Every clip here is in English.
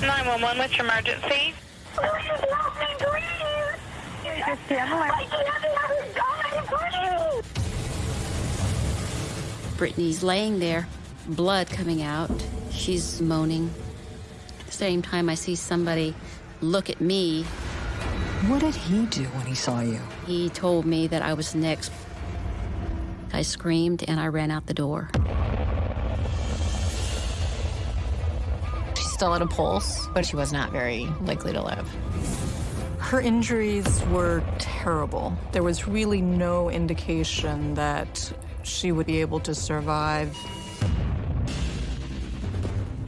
911, what's your emergency? Please help me, please. Just handling. My grandmother is dying, please. Brittany's laying there, blood coming out. She's moaning. At the same time, I see somebody look at me. What did he do when he saw you? He told me that I was next. I screamed and I ran out the door. Still had a pulse, but she was not very likely to live. Her injuries were terrible. There was really no indication that she would be able to survive.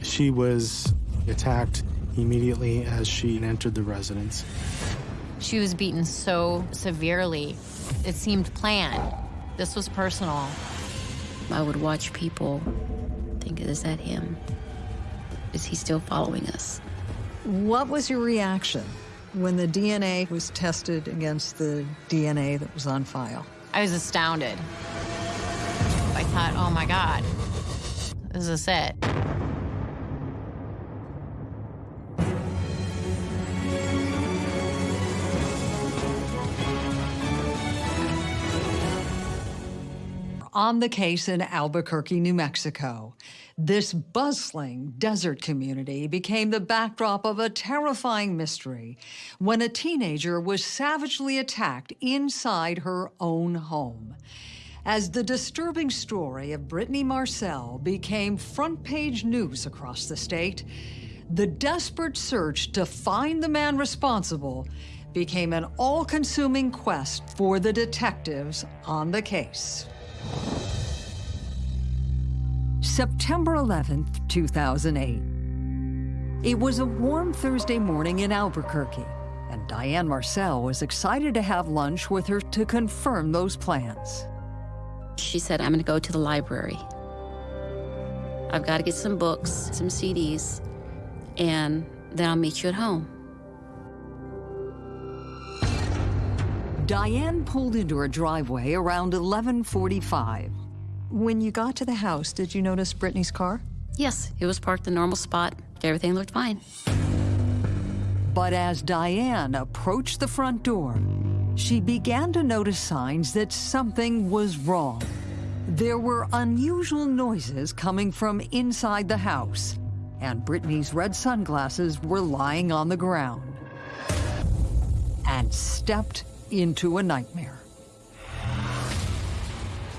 She was attacked immediately as she entered the residence. She was beaten so severely, it seemed planned. This was personal. I would watch people think, is that him? Is he still following us? What was your reaction when the DNA was tested against the DNA that was on file? I was astounded. I thought, oh my God, this is it. on the case in Albuquerque, New Mexico. This bustling desert community became the backdrop of a terrifying mystery when a teenager was savagely attacked inside her own home. As the disturbing story of Brittany Marcel became front page news across the state, the desperate search to find the man responsible became an all consuming quest for the detectives on the case. September 11th, 2008. It was a warm Thursday morning in Albuquerque, and Diane Marcel was excited to have lunch with her to confirm those plans. She said, I'm going to go to the library. I've got to get some books, some CDs, and then I'll meet you at home. Diane pulled into her driveway around 1145. When you got to the house, did you notice Brittany's car? Yes, it was parked in the normal spot. Everything looked fine. But as Diane approached the front door, she began to notice signs that something was wrong. There were unusual noises coming from inside the house, and Brittany's red sunglasses were lying on the ground. And stepped into a nightmare.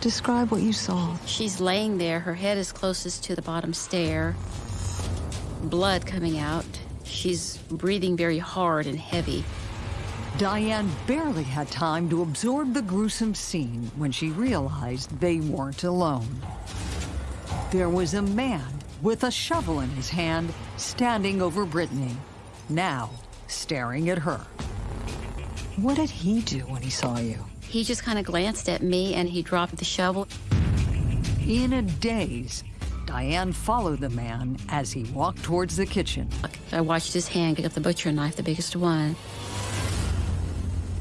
Describe what you saw. She's laying there. Her head is closest to the bottom stair. Blood coming out. She's breathing very hard and heavy. Diane barely had time to absorb the gruesome scene when she realized they weren't alone. There was a man with a shovel in his hand standing over Brittany, now staring at her. What did he do when he saw you? He just kind of glanced at me and he dropped the shovel. In a daze, Diane followed the man as he walked towards the kitchen. I watched his hand get up the butcher knife, the biggest one.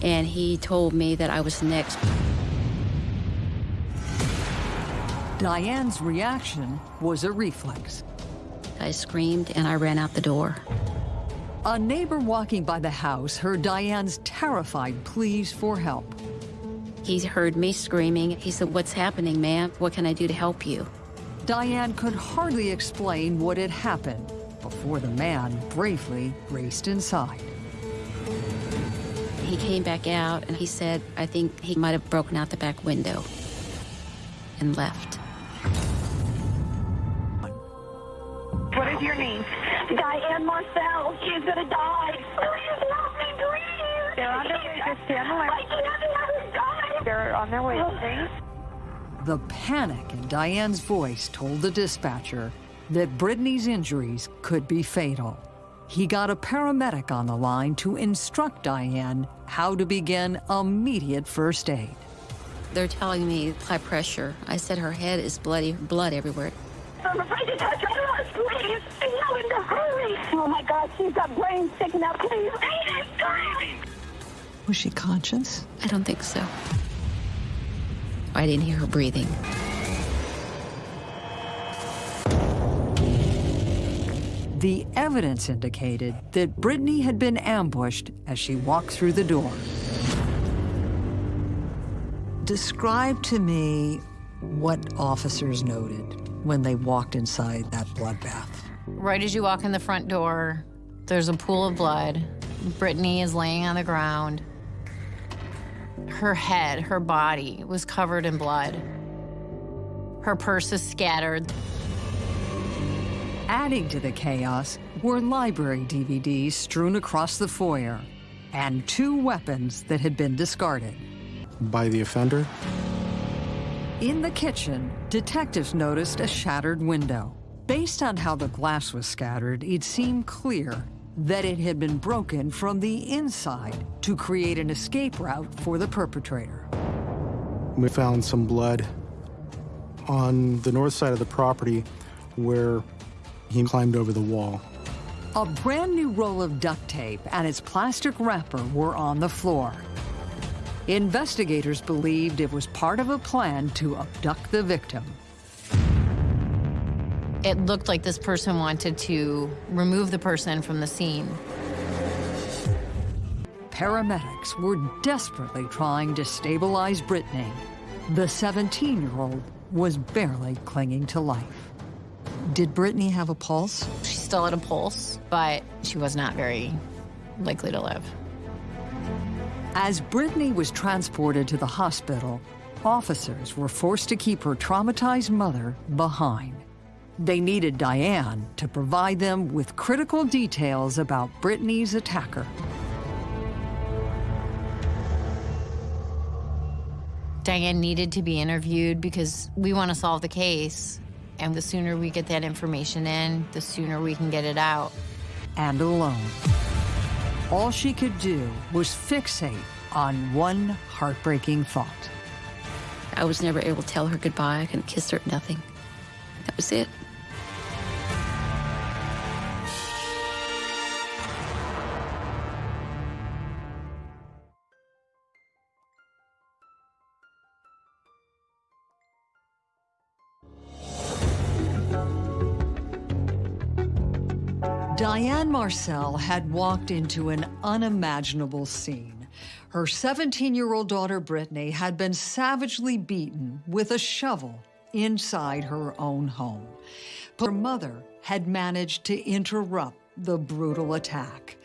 And he told me that I was next. Diane's reaction was a reflex. I screamed and I ran out the door. A neighbor walking by the house heard Diane's terrified pleas for help. He heard me screaming. He said, What's happening, ma'am? What can I do to help you? Diane could hardly explain what had happened before the man bravely raced inside. He came back out and he said, I think he might have broken out the back window and left. What is your name? Diane Marcel, she's gonna die. Please help me, please. They're on their way. Just stand the My line. grandmother is dying. They're on their way, please. The panic in Diane's voice told the dispatcher that Brittany's injuries could be fatal. He got a paramedic on the line to instruct Diane how to begin immediate first aid. They're telling me high pressure. I said her head is bloody, blood everywhere. I'm afraid to touch her. Please, tell him to hurry. Oh my God, she's got brains sticking out. Please, please, please. Was she conscious? I don't think so. I didn't hear her breathing. The evidence indicated that Brittany had been ambushed as she walked through the door. Describe to me what officers noted when they walked inside that bloodbath. Right as you walk in the front door, there's a pool of blood. Brittany is laying on the ground. Her head, her body was covered in blood. Her purse is scattered. Adding to the chaos were library DVDs strewn across the foyer and two weapons that had been discarded. By the offender? In the kitchen, detectives noticed a shattered window. Based on how the glass was scattered, it seemed clear that it had been broken from the inside to create an escape route for the perpetrator. We found some blood on the north side of the property where he climbed over the wall. A brand new roll of duct tape and its plastic wrapper were on the floor. Investigators believed it was part of a plan to abduct the victim. It looked like this person wanted to remove the person from the scene. Paramedics were desperately trying to stabilize Brittany. The 17-year-old was barely clinging to life. Did Brittany have a pulse? She still had a pulse, but she was not very likely to live. As Brittany was transported to the hospital, officers were forced to keep her traumatized mother behind. They needed Diane to provide them with critical details about Brittany's attacker. Diane needed to be interviewed because we want to solve the case. And the sooner we get that information in, the sooner we can get it out. And alone. All she could do was fixate on one heartbreaking thought. I was never able to tell her goodbye. I couldn't kiss her, nothing. That was it. Diane Marcel had walked into an unimaginable scene. Her 17-year-old daughter, Brittany, had been savagely beaten with a shovel inside her own home. But her mother had managed to interrupt the brutal attack.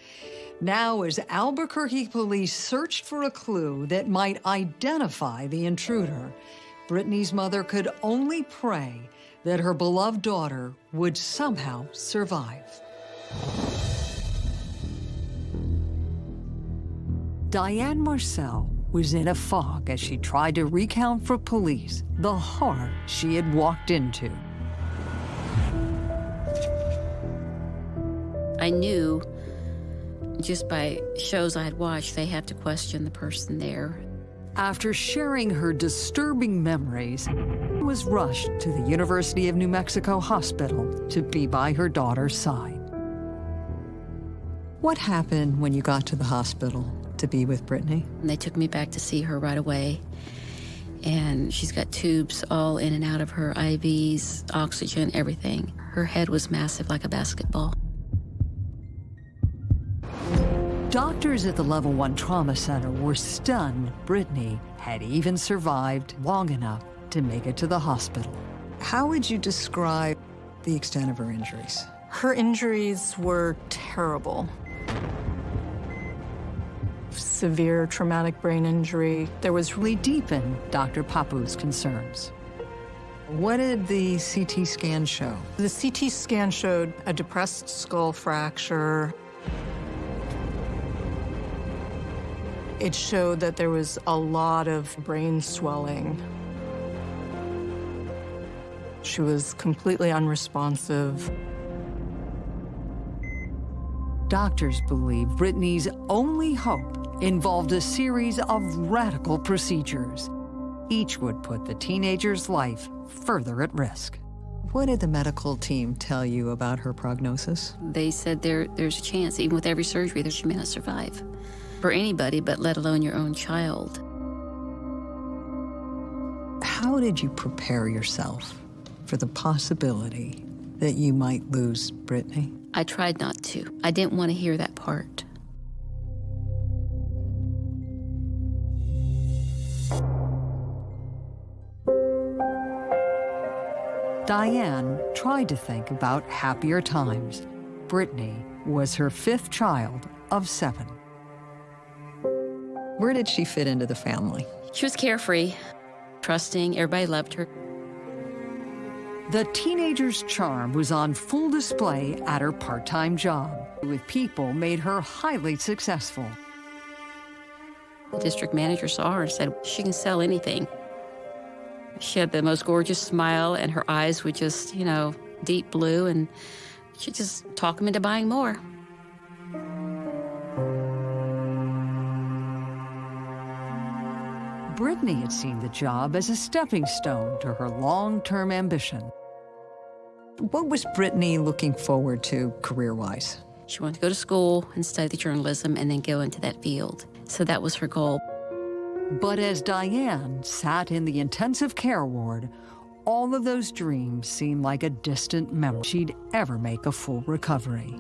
Now, as Albuquerque police searched for a clue that might identify the intruder, Brittany's mother could only pray that her beloved daughter would somehow survive. Diane Marcel was in a fog as she tried to recount for police the horror she had walked into. I knew just by shows I had watched, they had to question the person there. After sharing her disturbing memories, was rushed to the University of New Mexico Hospital to be by her daughter's side. What happened when you got to the hospital to be with Brittany? And they took me back to see her right away. And she's got tubes all in and out of her IVs, oxygen, everything. Her head was massive like a basketball. Doctors at the Level 1 Trauma Center were stunned Brittany had even survived long enough to make it to the hospital. How would you describe the extent of her injuries? Her injuries were terrible. Severe traumatic brain injury. There was really deepened Dr. Papu's concerns. What did the CT scan show? The CT scan showed a depressed skull fracture. It showed that there was a lot of brain swelling. She was completely unresponsive. Doctors believe Brittany's only hope involved a series of radical procedures. Each would put the teenager's life further at risk. What did the medical team tell you about her prognosis? They said there, there's a chance, even with every surgery, that she may not survive. For anybody, but let alone your own child. How did you prepare yourself for the possibility that you might lose Brittany? I tried not to. I didn't want to hear that part. Diane tried to think about happier times. Brittany was her fifth child of seven. Where did she fit into the family? She was carefree, trusting, everybody loved her. The teenager's charm was on full display at her part-time job. With people made her highly successful. The district manager saw her and said, she can sell anything. She had the most gorgeous smile, and her eyes were just, you know, deep blue, and she just talked him into buying more. Brittany had seen the job as a stepping stone to her long-term ambition. What was Brittany looking forward to career-wise? She wanted to go to school and study journalism and then go into that field. So that was her goal. But as Diane sat in the intensive care ward, all of those dreams seemed like a distant memory she'd ever make a full recovery.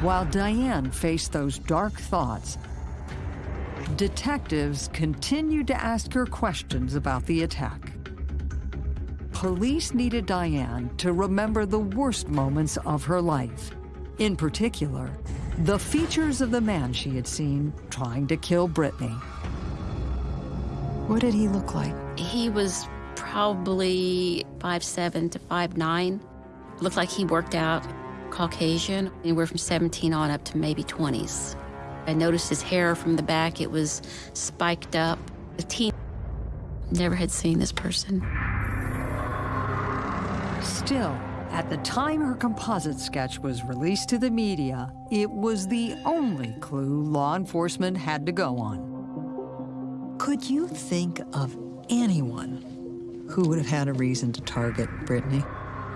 While Diane faced those dark thoughts, detectives continued to ask her questions about the attack. Police needed Diane to remember the worst moments of her life. In particular, the features of the man she had seen trying to kill Brittany. What did he look like? He was probably five seven to five nine. Looked like he worked out, Caucasian, anywhere from 17 on up to maybe 20s. I noticed his hair from the back, it was spiked up. The teen never had seen this person. Still, at the time her composite sketch was released to the media, it was the only clue law enforcement had to go on. Could you think of anyone who would have had a reason to target Brittany?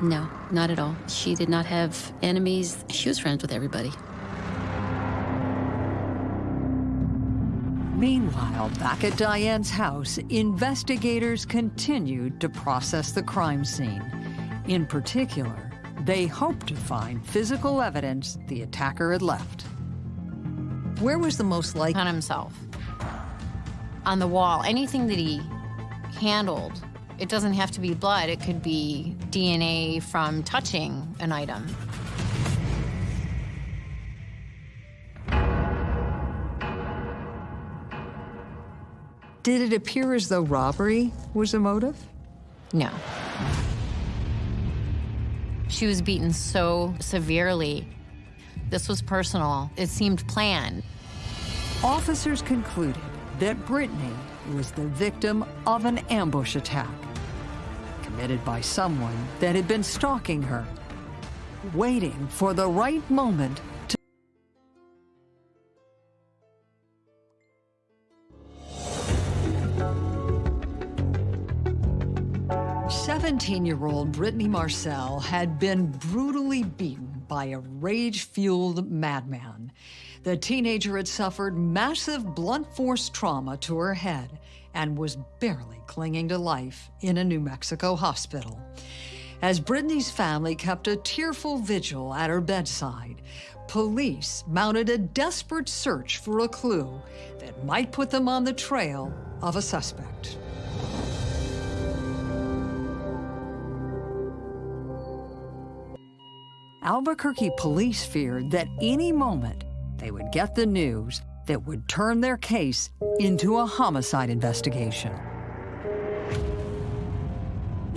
No, not at all. She did not have enemies. She was friends with everybody. Meanwhile, back at Diane's house, investigators continued to process the crime scene. In particular, they hoped to find physical evidence the attacker had left. Where was the most likely? On himself. On the wall. Anything that he handled. It doesn't have to be blood. It could be DNA from touching an item. Did it appear as though robbery was a motive? No. She was beaten so severely. This was personal. It seemed planned. Officers concluded that Brittany was the victim of an ambush attack committed by someone that had been stalking her, waiting for the right moment 17-year-old Brittany Marcel had been brutally beaten by a rage-fueled madman. The teenager had suffered massive blunt force trauma to her head and was barely clinging to life in a New Mexico hospital. As Brittany's family kept a tearful vigil at her bedside, police mounted a desperate search for a clue that might put them on the trail of a suspect. Albuquerque police feared that any moment they would get the news that would turn their case into a homicide investigation.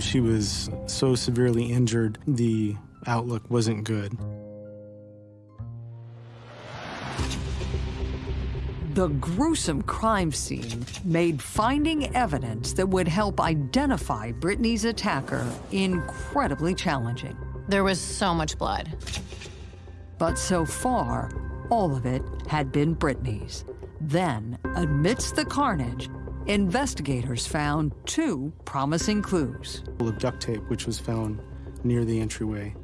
She was so severely injured, the outlook wasn't good. The gruesome crime scene made finding evidence that would help identify Brittany's attacker incredibly challenging. There was so much blood. But so far, all of it had been Brittany's. Then, amidst the carnage, investigators found two promising clues. Of duct tape, which was found near the entryway.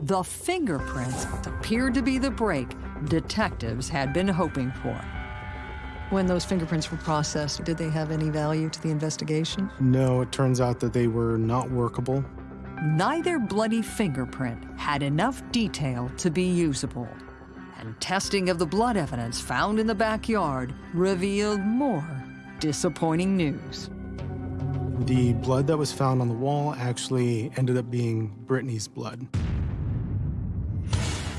The fingerprints appeared to be the break detectives had been hoping for. When those fingerprints were processed, did they have any value to the investigation? No, it turns out that they were not workable. Neither bloody fingerprint had enough detail to be usable. And testing of the blood evidence found in the backyard revealed more disappointing news. The blood that was found on the wall actually ended up being Brittany's blood.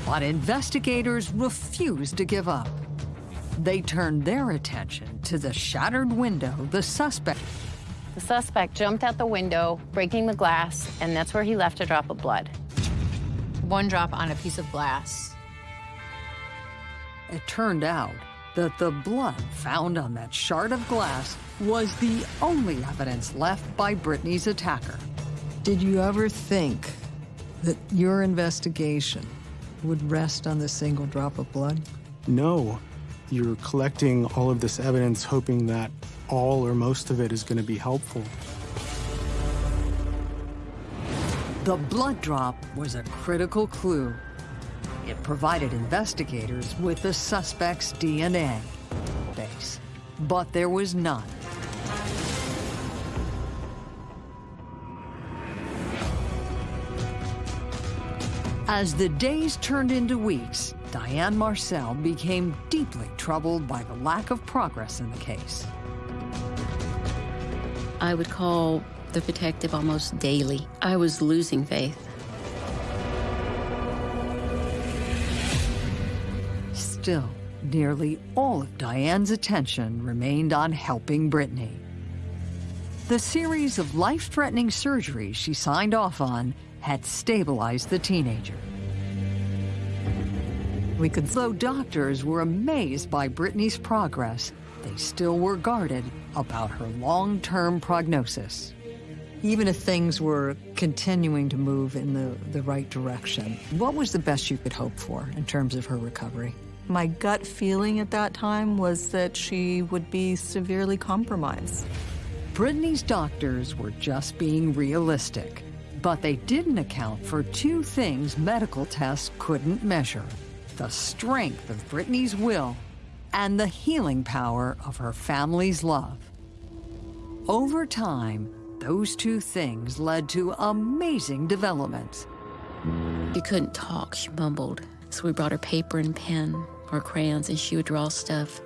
But investigators refused to give up. They turned their attention to the shattered window the suspect The suspect jumped out the window, breaking the glass, and that's where he left a drop of blood. One drop on a piece of glass. It turned out that the blood found on that shard of glass was the only evidence left by Brittany's attacker. Did you ever think that your investigation would rest on the single drop of blood? No, you're collecting all of this evidence hoping that all or most of it is going to be helpful. The blood drop was a critical clue. It provided investigators with the suspect's DNA base, but there was none. As the days turned into weeks, Diane Marcel became deeply troubled by the lack of progress in the case. I would call the detective almost daily. I was losing faith. Still, nearly all of Diane's attention remained on helping Brittany. The series of life-threatening surgeries she signed off on had stabilized the teenager. We could, though doctors were amazed by Brittany's progress, they still were guarded about her long-term prognosis. Even if things were continuing to move in the, the right direction, what was the best you could hope for in terms of her recovery? My gut feeling at that time was that she would be severely compromised. Brittany's doctors were just being realistic, but they didn't account for two things medical tests couldn't measure. The strength of Brittany's will and the healing power of her family's love. Over time, those two things led to amazing developments. She couldn't talk, she mumbled. So we brought her paper and pen or crayons and she would draw stuff.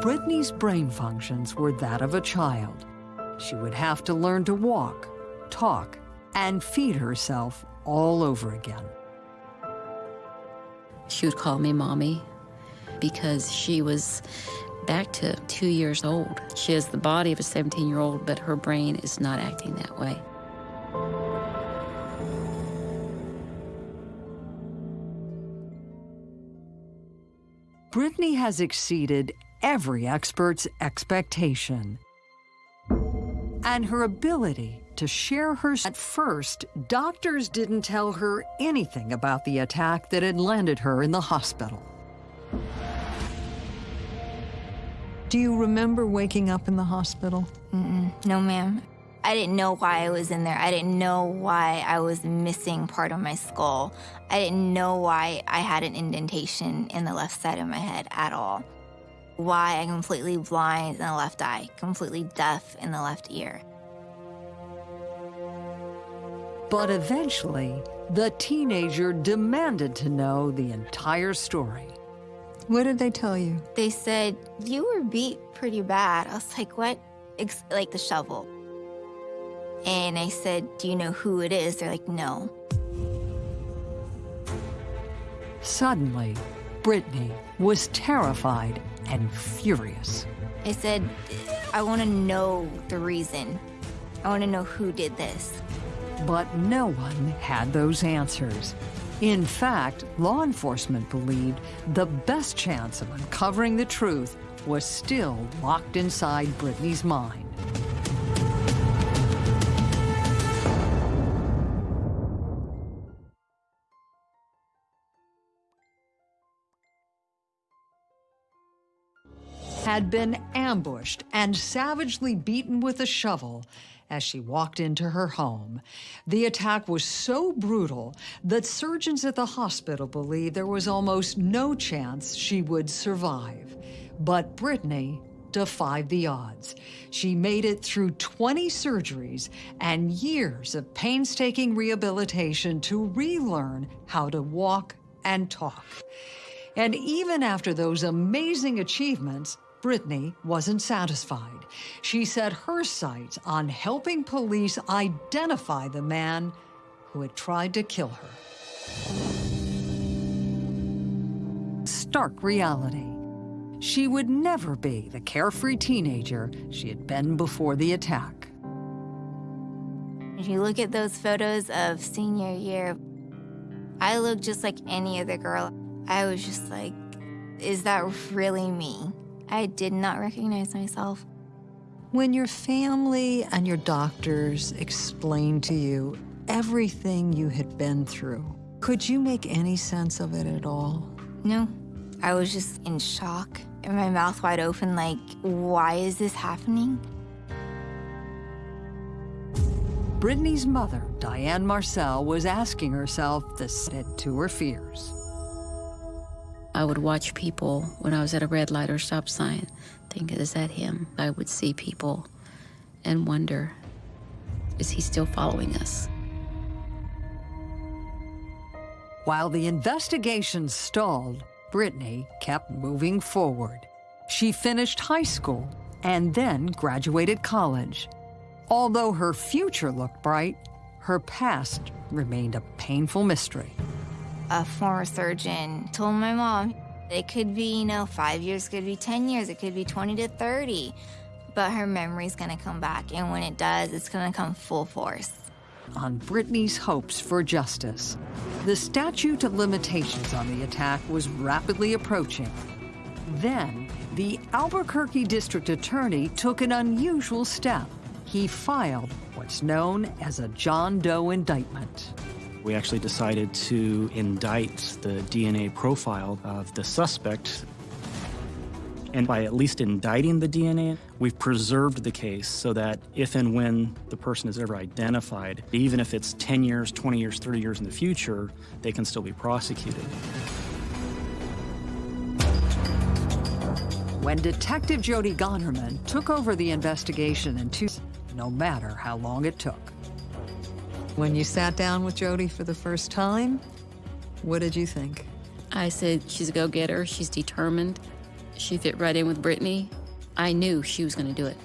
Brittany's brain functions were that of a child. She would have to learn to walk, talk, and feed herself all over again. She would call me mommy because she was back to two years old. She has the body of a 17 year old, but her brain is not acting that way. Brittany has exceeded every expert's expectation. And her ability to share her. At first, doctors didn't tell her anything about the attack that had landed her in the hospital. Do you remember waking up in the hospital? No, ma'am. I didn't know why I was in there. I didn't know why I was missing part of my skull. I didn't know why I had an indentation in the left side of my head at all. Why I'm completely blind in the left eye, completely deaf in the left ear. But eventually, the teenager demanded to know the entire story. What did they tell you? They said, You were beat pretty bad. I was like, What? Ex- like the shovel. And I said, Do you know who it is? They're like, No. Suddenly, Brittany was terrified and furious. I said, I want to know the reason. I want to know who did this. But no one had those answers. In fact, law enforcement believed the best chance of uncovering the truth was still locked inside Brittany's mind. had been ambushed and savagely beaten with a shovel as she walked into her home. The attack was so brutal that surgeons at the hospital believed there was almost no chance she would survive. But Brittany defied the odds. She made it through 20 surgeries and years of painstaking rehabilitation to relearn how to walk and talk. And even after those amazing achievements, Brittany wasn't satisfied. She set her sights on helping police identify the man who had tried to kill her. Stark reality. She would never be the carefree teenager she had been before the attack. If you look at those photos of senior year, I look just like any other girl. I was just like, is that really me? I did not recognize myself. When your family and your doctors explained to you everything you had been through, could you make any sense of it at all? No, I was just in shock and my mouth wide open, like, why is this happening? Brittany's mother, Diane Marcel, was asking herself this set to her fears. I would watch people when I was at a red light or stop sign, think, is that him? I would see people and wonder, is he still following us? While the investigation stalled, Brittany kept moving forward. She finished high school and then graduated college. Although her future looked bright, her past remained a painful mystery a former surgeon told my mom it could be, you know, five years, could be 10 years, it could be 20 to 30. But her memory's gonna come back, and when it does, it's gonna come full force. On Brittany's hopes for justice, the statute of limitations on the attack was rapidly approaching. Then, the Albuquerque district attorney took an unusual step. He filed what's known as a John Doe indictment. We actually decided to indict the DNA profile of the suspect. And by at least indicting the DNA, we've preserved the case so that if and when the person is ever identified, even if it's 10 years, 20 years, 30 years in the future, they can still be prosecuted. When Detective Jody Gonterman took over the investigation in two, no matter how long it took. When you sat down with Jody for the first time, what did you think? I said, she's a go-getter, she's determined. She fit right in with Brittany. I knew she was gonna do it.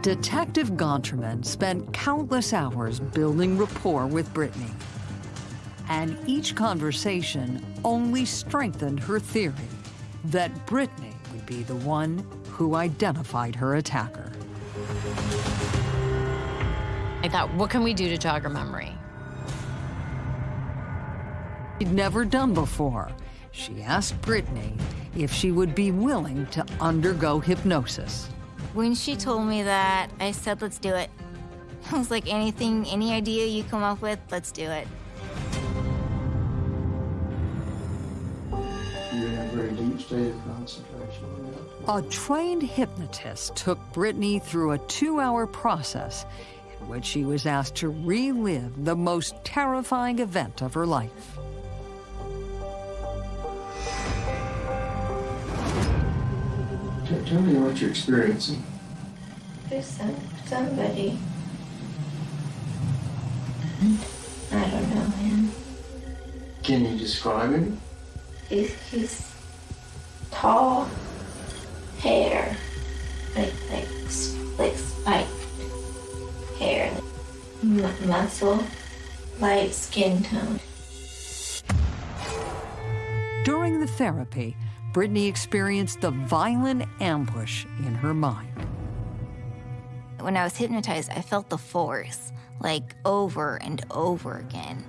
Detective Gonterman spent countless hours building rapport with Brittany. And each conversation only strengthened her theory that Brittany would be the one who identified her attacker. I thought, what can we do to jog her memory? She'd never done before. She asked Brittany if she would be willing to undergo hypnosis. When she told me that, I said, let's do it. I was like, anything, any idea you come up with, let's do it. State of concentration. A trained hypnotist took Brittany through a two-hour process in which she was asked to relive the most terrifying event of her life. Tell me what you're experiencing. There's some, somebody. I don't know him. Can you describe him? He's, he's tall, hair, like like like spiked hair, M- muscle, light skin tone. During the therapy, Brittany experienced the violent ambush in her mind. When I was hypnotized, I felt the force, like over and over again.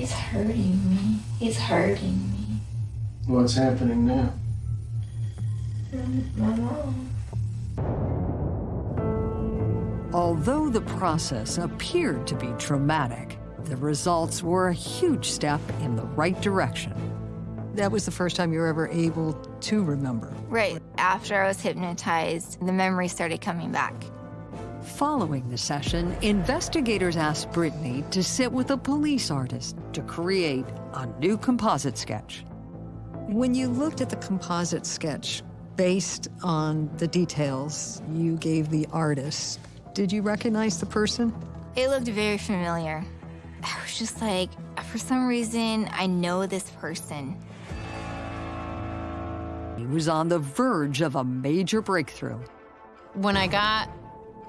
He's hurting me. He's hurting me. What's happening now? My mom. Although the process appeared to be traumatic, the results were a huge step in the right direction. That was the first time you were ever able to remember. Right after I was hypnotized, the memory started coming back. Following the session, investigators asked Brittany to sit with a police artist to create a new composite sketch. When you looked at the composite sketch, based on the details you gave the artist, did you recognize the person? It looked very familiar. I was just like, for some reason, I know this person. He was on the verge of a major breakthrough. When I got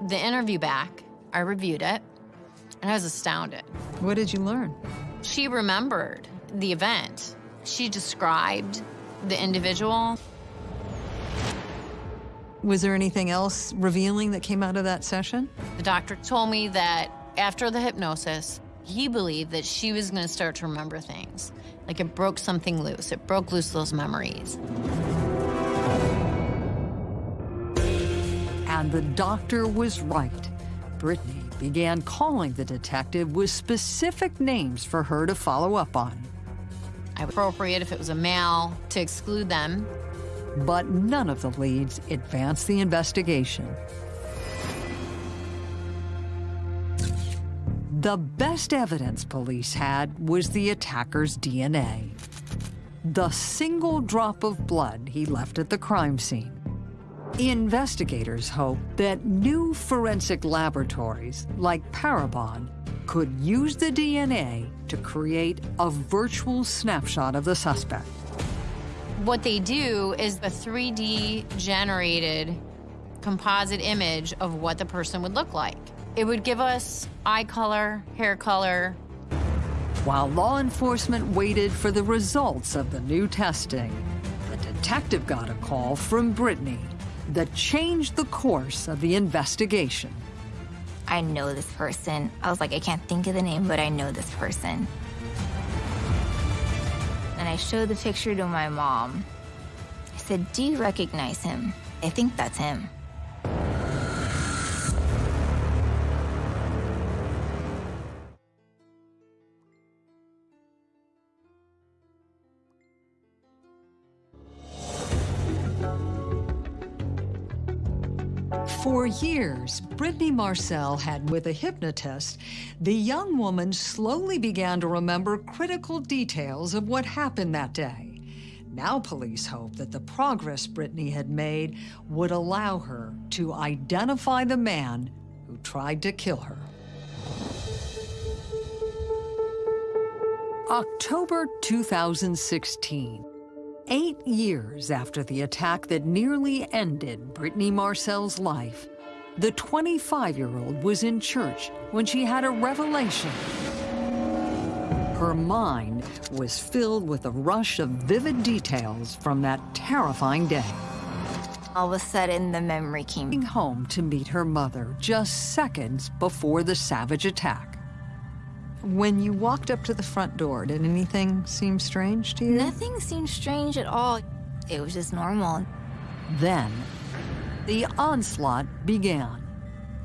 the interview back, I reviewed it, and I was astounded. What did you learn? She remembered the event. She described the individual. Was there anything else revealing that came out of that session? The doctor told me that after the hypnosis, he believed that she was going to start to remember things. Like it broke something loose. It broke loose those memories. The doctor was right. Brittany began calling the detective with specific names for her to follow up on. I would appropriate if it was a male to exclude them. But none of the leads advanced the investigation. The best evidence police had was the attacker's DNA. The single drop of blood he left at the crime scene. Investigators hope that new forensic laboratories like Parabon could use the DNA to create a virtual snapshot of the suspect. What they do is a 3D generated composite image of what the person would look like. It would give us eye color, hair color. While law enforcement waited for the results of the new testing, the detective got a call from Brittany that changed the course of the investigation. I know this person. I was like, I can't think of the name, but I know this person. And I showed the picture to my mom. I said, Do you recognize him? I think that's him. Years, Brittany Marcel had with a hypnotist, the young woman slowly began to remember critical details of what happened that day. Now police hope that the progress Brittany had made would allow her to identify the man who tried to kill her. October 2016. Eight years after the attack that nearly ended Brittany Marcel's life, the 25-year-old was in church when she had a revelation. Her mind was filled with a rush of vivid details from that terrifying day. All of a sudden, the memory came. Home to meet her mother just seconds before the savage attack. When you walked up to the front door, did anything seem strange to you? Nothing seemed strange at all. It was just normal. Then, the onslaught began.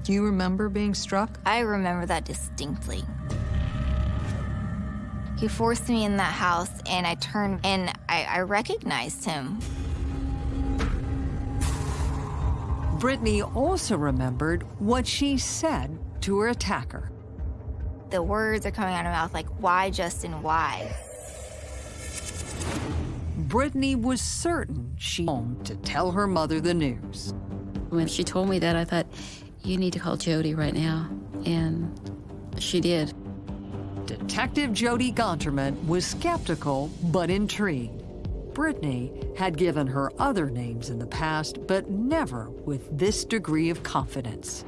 Do you remember being struck? I remember that distinctly. He forced me in that house, and I turned, and I, I recognized him. Brittany also remembered what she said to her attacker. The words are coming out of her mouth like, why, Justin, why? Brittany was certain she home to tell her mother the news. When she told me that, I thought, you need to call Jody right now. And she did. Detective Jody Gonterman was skeptical but intrigued. Brittany had given her other names in the past, but never with this degree of confidence.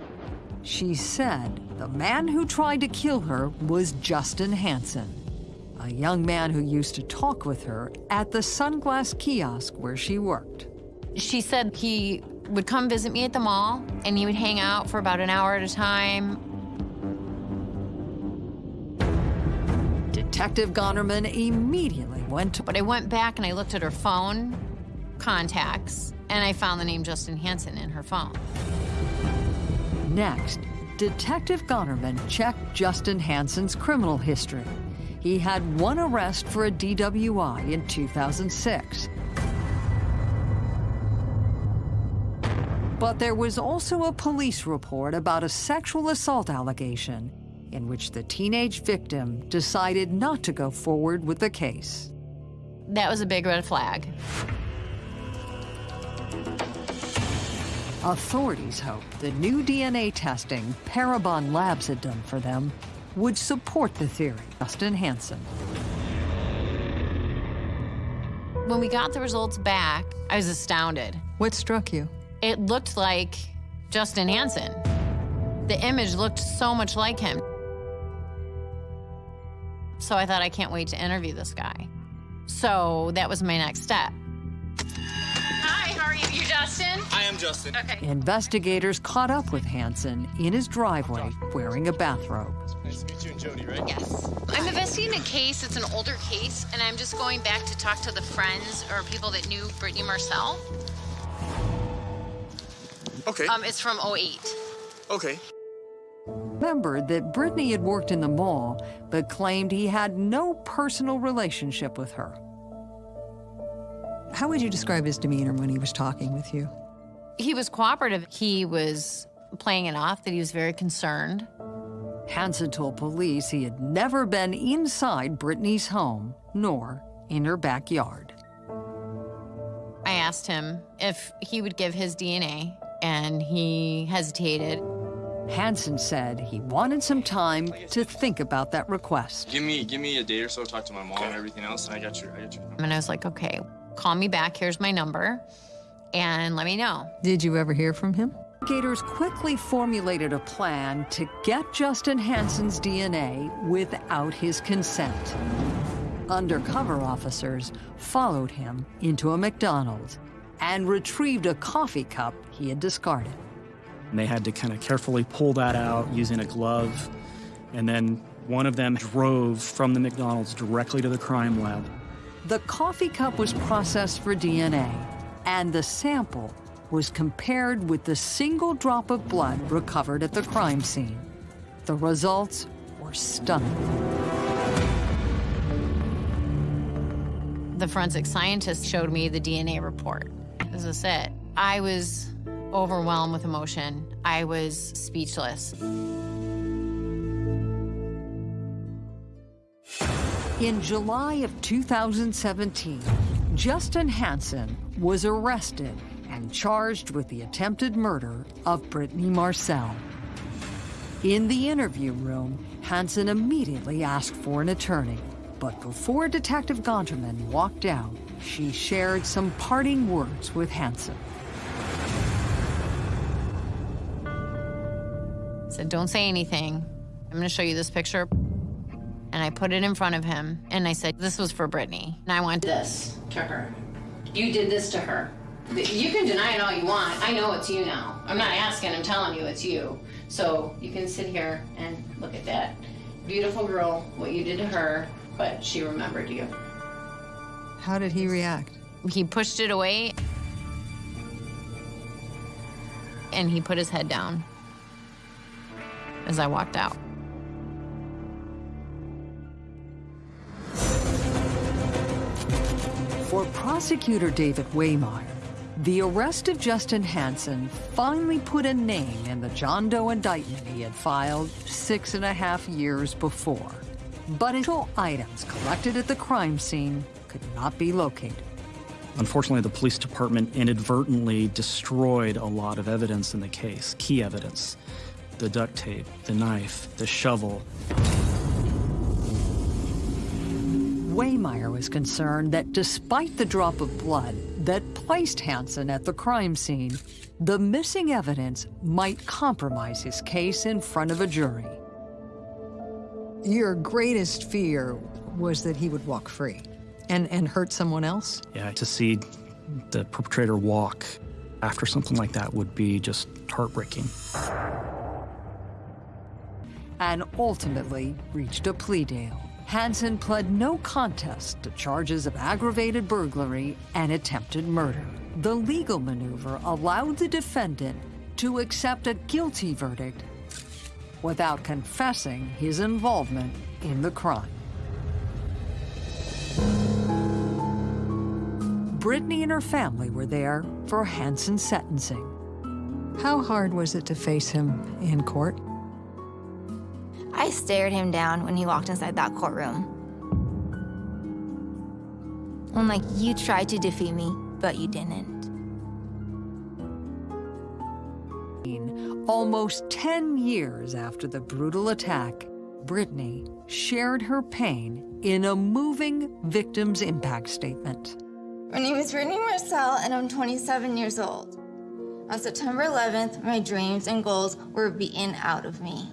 She said the man who tried to kill her was Justin Hansen, a young man who used to talk with her at the sunglass kiosk where she worked. She said he would come visit me at the mall, and he would hang out for about an hour at a time. Detective Gonterman immediately went to... But I went back and I looked at her phone contacts, and I found the name Justin Hansen in her phone. Next, Detective Gonterman checked Justin Hansen's criminal history. He had one arrest for a DWI in 2006. But there was also a police report about a sexual assault allegation in which the teenage victim decided not to go forward with the case. That was a big red flag. Authorities hoped the new DNA testing Parabon Labs had done for them would support the theory. Justin Hansen. When we got the results back, I was astounded. What struck you? It looked like Justin Hansen. The image looked so much like him. So I thought, I can't wait to interview this guy. So that was my next step. Hi, how are you? You Justin? I am Justin. Okay. Investigators caught up with Hansen in his driveway wearing a bathrobe. Nice to meet you and Jody, right? Yes. I'm investigating a case. It's an older case, and I'm just going back to talk to the friends or people that knew Brittany Marcel. Okay. Um, it's from 08. Okay. Remembered that Brittany had worked in the mall, but claimed he had no personal relationship with her. How would you describe his demeanor when he was talking with you? He was cooperative. He was playing it off that he was very concerned. Hansen told police he had never been inside Brittany's home, nor in her backyard. I asked him if he would give his DNA, and he hesitated. Hansen said he wanted some time to think about that request. Give me give me a day or so, talk to my mom and everything else, and I got your I got your number. And I was like, okay, call me back. Here's my number, and let me know. Did you ever hear from him? Investigators quickly formulated a plan to get Justin Hansen's DNA without his consent. Undercover officers followed him into a McDonald's and retrieved a coffee cup he had discarded. And they had to kind of carefully pull that out using a glove. And then one of them drove from the McDonald's directly to the crime lab. The coffee cup was processed for DNA, and the sample was compared with the single drop of blood recovered at the crime scene. The results were stunning. The forensic scientist showed me the DNA report. This is it. I was overwhelmed with emotion. I was speechless. In July of 2017, Justin Hansen was arrested and charged with the attempted murder of Brittany Marcel. In the interview room, Hansen immediately asked for an attorney. But before Detective Gonterman walked out, she shared some parting words with Hansen. said, don't say anything. I'm gonna show you this picture. And I put it in front of him, and I said, this was for Brittany. And I want this to her. You did this to her. You can deny it all you want. I know it's you now. I'm not asking, I'm telling you it's you. So you can sit here and look at that. Beautiful girl, what you did to her, but she remembered you. How did he react? He pushed it away, and he put his head down as I walked out. For prosecutor David Waymeyer, the arrest of Justin Hansen finally put a name in the John Doe indictment he had filed six and a half years before. But until items collected at the crime scene could not be located. Unfortunately, the police department inadvertently destroyed a lot of evidence in the case, key evidence. The duct tape, the knife, the shovel. Waymeyer was concerned that despite the drop of blood that placed Hansen at the crime scene, the missing evidence might compromise his case in front of a jury. Your greatest fear was that he would walk free and, and hurt someone else? Yeah, to see the perpetrator walk after something like that would be just heartbreaking. And ultimately reached a plea deal. Hansen pled no contest to charges of aggravated burglary and attempted murder. The legal maneuver allowed the defendant to accept a guilty verdict without confessing his involvement in the crime. Brittany and her family were there for Hansen's sentencing. How hard was it to face him in court? I stared him down when he walked inside that courtroom. I'm like, you tried to defeat me, but you didn't. Almost 10 years after the brutal attack, Brittany shared her pain in a moving victim's impact statement. My name is Brittany Marcel, and I'm 27 years old. On September 11th, my dreams and goals were beaten out of me.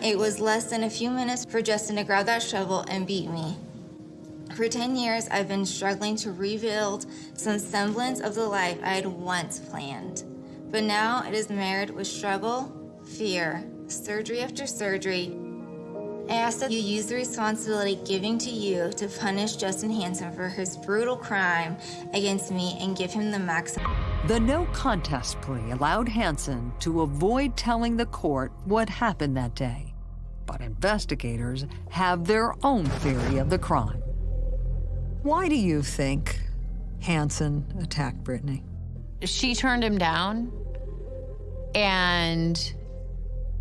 It was less than a few minutes for Justin to grab that shovel and beat me. For 10 years, I've been struggling to rebuild some semblance of the life I had once planned. But now it is marred with struggle, fear, surgery after surgery. I ask that you use the responsibility given to you to punish Justin Hansen for his brutal crime against me and give him the maximum. The no contest plea allowed Hansen to avoid telling the court what happened that day. But investigators have their own theory of the crime. Why do you think Hansen attacked Brittany? She turned him down and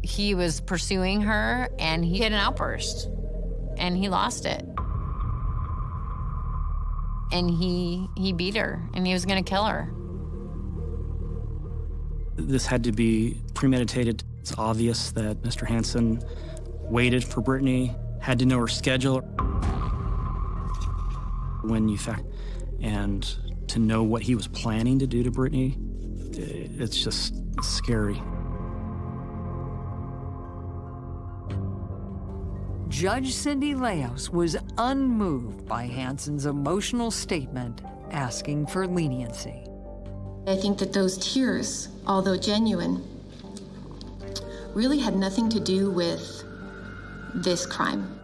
he was pursuing her and he had an outburst and he lost it. And he he beat her and he was gonna kill her. This had to be premeditated. It's obvious that Mr. Hansen waited for Brittany, had to know her schedule. When you fact, and to know what he was planning to do to Brittany, it's just scary. Judge Cindy Leos was unmoved by Hansen's emotional statement asking for leniency. I think that those tears, although genuine, really had nothing to do with this crime.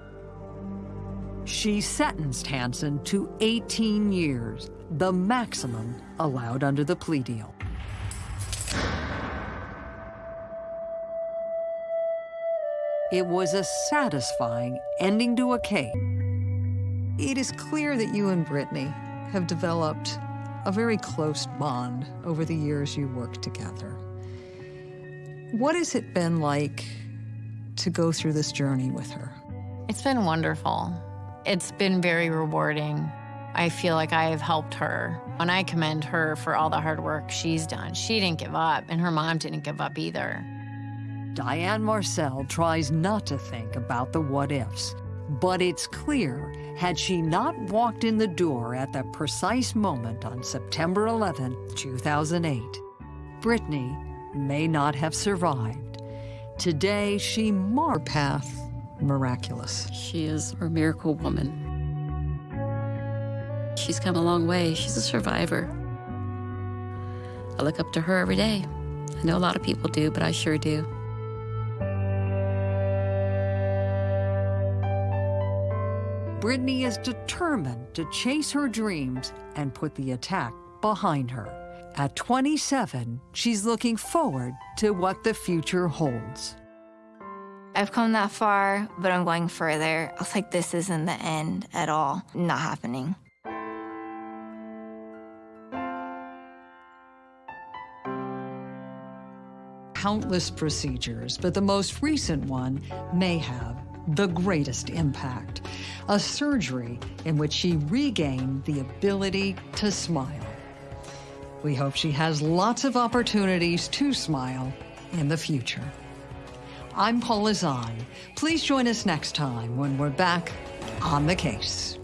She sentenced Hansen to 18 years, the maximum allowed under the plea deal. It was a satisfying ending to a case. It is clear that you and Brittany have developed a very close bond over the years you worked together. What has it been like to go through this journey with her? It's been wonderful. It's been very rewarding. I feel like I have helped her. And I commend her for all the hard work she's done. She didn't give up, and her mom didn't give up either. Diane Marcel tries not to think about the what ifs, but it's clear had she not walked in the door at the precise moment on September 11, 2008, Brittany may not have survived. Today, she marked path miraculous. She is a miracle woman. She's come a long way. She's a survivor. I look up to her every day. I know a lot of people do, but I sure do. Brittany is determined to chase her dreams and put the attack behind her. At 27, she's looking forward to what the future holds. I've come that far, but I'm going further. I was like, this isn't the end at all. Not happening. Countless procedures, but the most recent one may have the greatest impact. A surgery in which she regained the ability to smile. We hope she has lots of opportunities to smile in the future. I'm Paula Zahn. Please join us next time when we're back on the case.